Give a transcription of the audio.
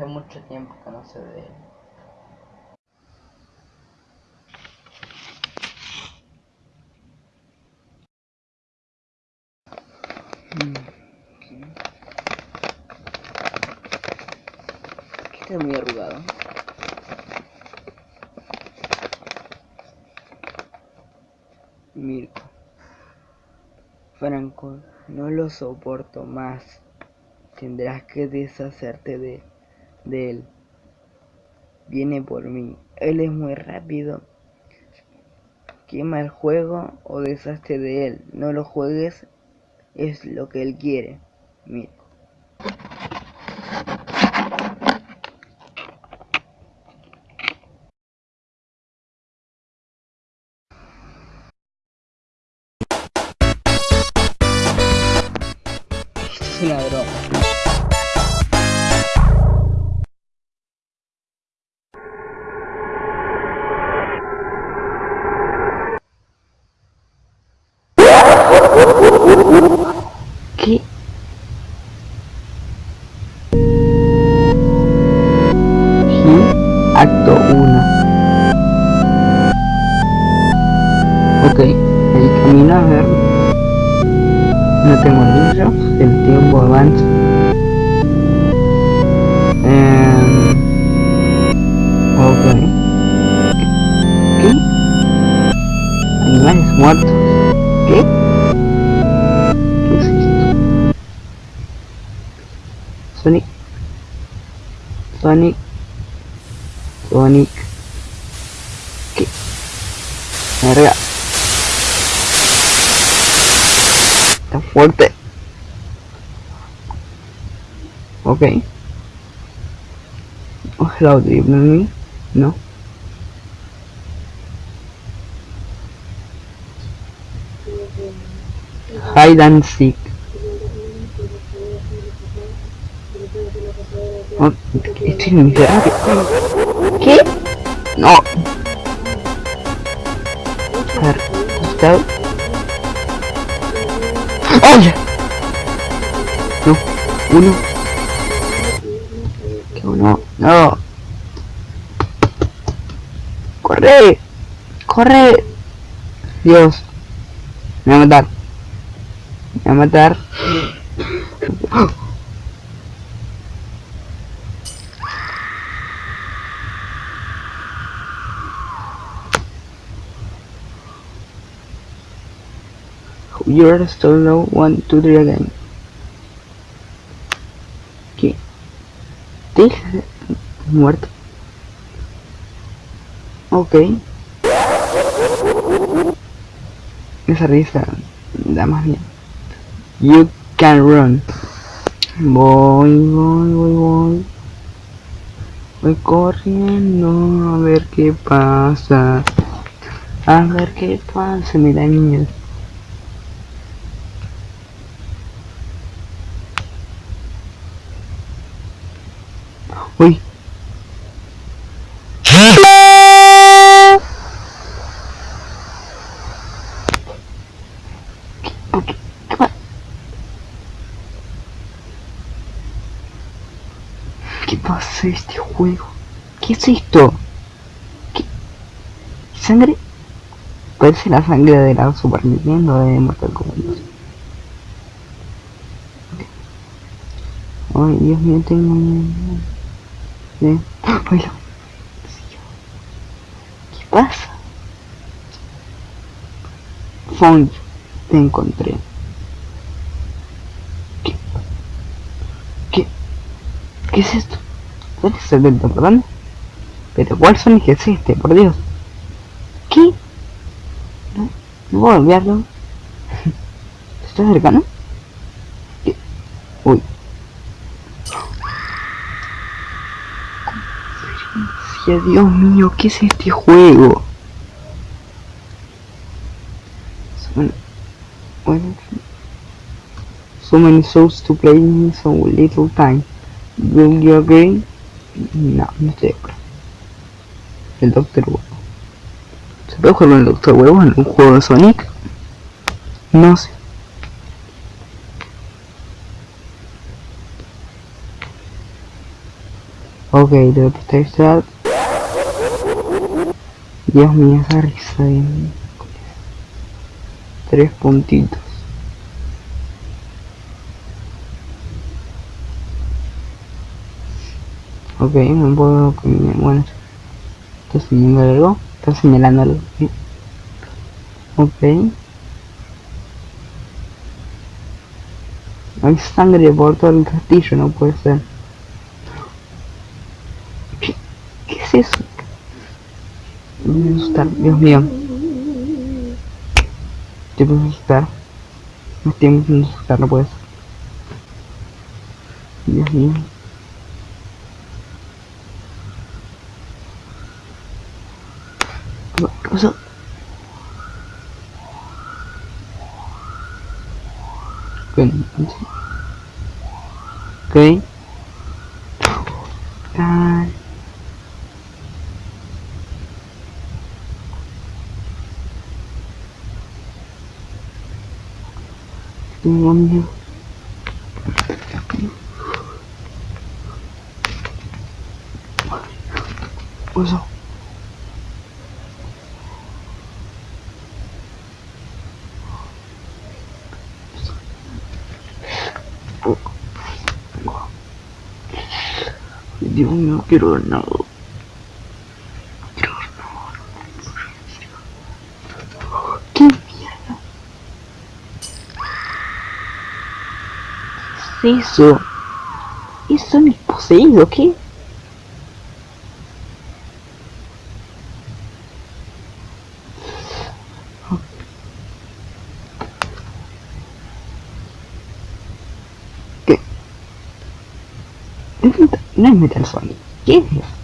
hace mucho tiempo que no sé de él. Está muy arrugado. Mirko. Franco, no lo soporto más. Tendrás que deshacerte de, de él. Viene por mí. Él es muy rápido. Quema el juego o deshazte de él. No lo juegues. Es lo que él quiere. Esto es una broma. No tengo libros, el tiempo avanza. Em, ok. ¿Qué? Animales muertos. ¿Qué? ¿Qué es esto? Sonic. Sonic. Sonic. ¿Qué? Verga. Está fuerte. Ok. Oh, hello, do you know me? No. Hide and seek. Oh, miserable. ¿Qué? No. A. ¡Oye! No, uno. Que uno. No. ¡Corre! ¡Corre! Dios. Me va a matar. Me va a matar. You're still no one, two, three again. ¿Qué? ¿Te muerto? Ok. Esa risa da más bien. You can run. Voy, voy, voy, voy. Voy corriendo a ver qué pasa. A ver qué pasa, mira niños. Uy. ¿Por qué? ¿Qué pa- ¿Qué pasa este juego? ¿Qué es esto? ¿Qué? ¿Sangre? Parece la sangre de la Super Nintendo de Mortal Kombat 2. Ay, Dios mío, tengo ¿Eh? ¡Ay, la- ¿Qué pasa? Found, te encontré. ¿Qué? ¿Qué? ¿Qué es esto? ¿Cuál es el del perdón? Pero ¿cuál Sonic es este? Por Dios. ¿Qué? No, no puedo olvidarlo. ¿Estás cercano? ¿Qué? Uy. Dios mío, ¿qué es este juego? So many, souls to play in so little time. Do you agree? No, no estoy de acuerdo. El Doctor Huevo. ¿Se puede jugar con el Doctor Huevo en un juego de Sonic? No sé. Ok, debo prestar esta. Dios mío, esa risa de Tres puntitos. Ok, no puedo... Bueno, está señalando algo. Está señalando algo. Ok. Hay sangre por todo el castillo, no puede ser. ¿Qué, qué es eso? Me voy a asustar, Dios mío. Te puedo asustar. Me estoy a asustar, no puedes. Dios mío. ¿Qué pasó? Ok. Ok. Ah. Tengo miedo. Oso. Dios mío, no quiero ver nada. Quiero ver nada. ¿Qué mierda? ¿Qué es eso? ¿Eso es poseído? ¿Qué? ¿Qué? No